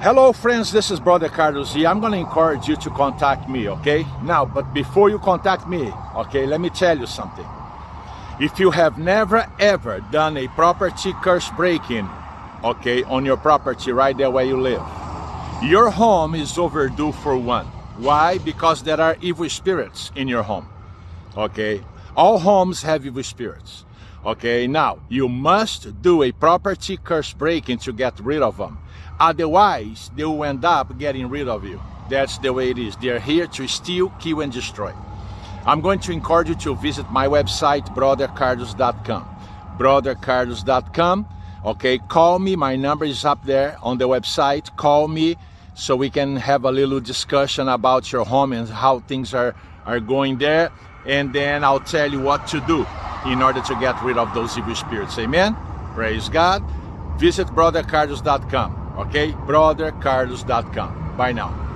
Hello friends, this is Brother Carlos here. I'm going to encourage you to contact me, okay? Now, but before you contact me, okay, let me tell you something. If you have never ever done a property curse breaking, okay, on your property right there where you live, your home is overdue for one. Why? Because there are evil spirits in your home, okay? All homes have evil spirits. Okay, now you must do a property curse breaking to get rid of them. Otherwise, they will end up getting rid of you. That's the way it is. They're here to steal, kill, and destroy. I'm going to encourage you to visit my website, brothercarlos.com. Brothercarlos.com. Okay, call me. My number is up there on the website. Call me so we can have a little discussion about your home and how things are, are going there. And then I'll tell you what to do in order to get rid of those evil spirits. Amen? Praise God. Visit brothercarlos.com. Okay? Brothercarlos.com. Bye now.